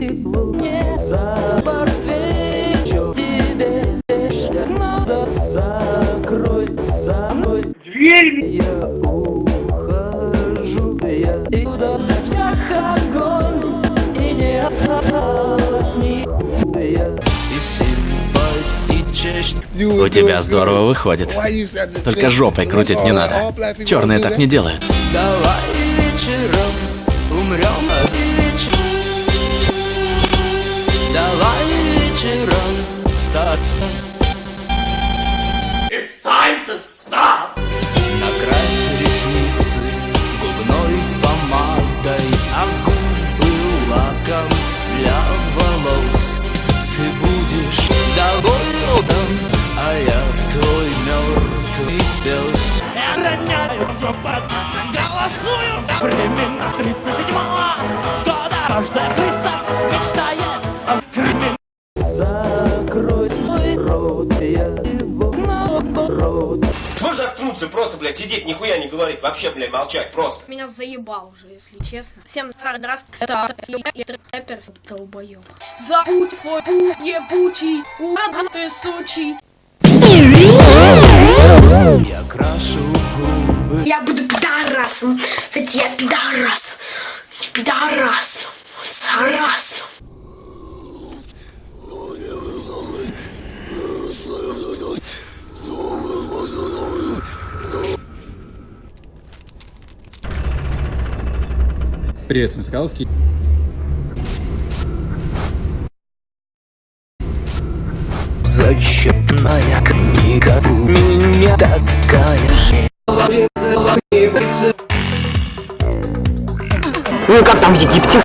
У тебя здорово выходит. Только жопой крутить не надо. Черные так не делают. Давай вечером умрем It's time to stop. Накрась ресницы губной помадой, а губы лаком для волос. Ты будешь доволен, а я твой мертвый пес. Голосую за времена 37-го года Каждая рот, я его наоборот. Можешь заткнуться, просто, блядь, сидеть, нихуя не говорить, вообще, блядь, молчать, просто. Меня заебал уже, если честно. Всем раз это рэпер долбоёб. Забудь свой путь ебучий, урод ты сучий. Я крашу губы. Я буду пидорасом. Кстати, я пидорас. Пидорас. Приветствуем, Скаловский. Зачетная книга у меня такая же. Ну как там в Египте?